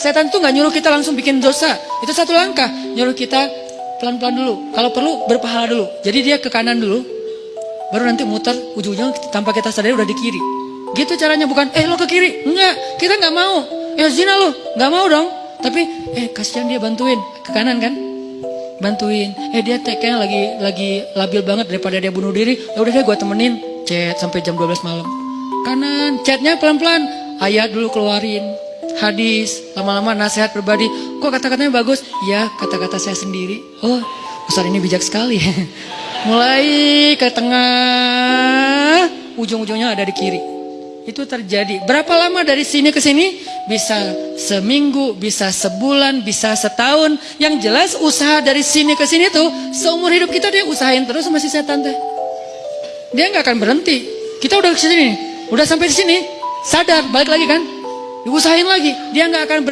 Setan itu nggak nyuruh kita langsung bikin dosa. Itu satu langkah. Nyuruh kita pelan-pelan dulu. Kalau perlu berpahala dulu. Jadi dia ke kanan dulu. Baru nanti muter ujung-ujungnya tanpa kita sadari udah di kiri. Gitu caranya bukan eh lo ke kiri. Enggak, kita nggak mau. Ya zina lo, nggak mau dong. Tapi eh kasihan dia bantuin ke kanan kan? Bantuin. Eh dia kayaknya lagi lagi labil banget daripada dia bunuh diri. Ya udah deh gue temenin. Chat sampai jam 12 malam. Kanan, chatnya pelan-pelan. Ayat dulu keluarin hadis, lama-lama nasihat pribadi. Kok kata-katanya bagus? Ya, kata-kata saya sendiri. Oh, Ustaz ini bijak sekali. Mulai ke tengah, ujung-ujungnya ada di kiri. Itu terjadi. Berapa lama dari sini ke sini? Bisa seminggu, bisa sebulan, bisa setahun. Yang jelas usaha dari sini ke sini tuh seumur hidup kita dia usahain terus sama si setan teh. Dia nggak akan berhenti. Kita udah ke sini, udah sampai di sini, sadar, balik lagi kan? Diusahain lagi, dia nggak akan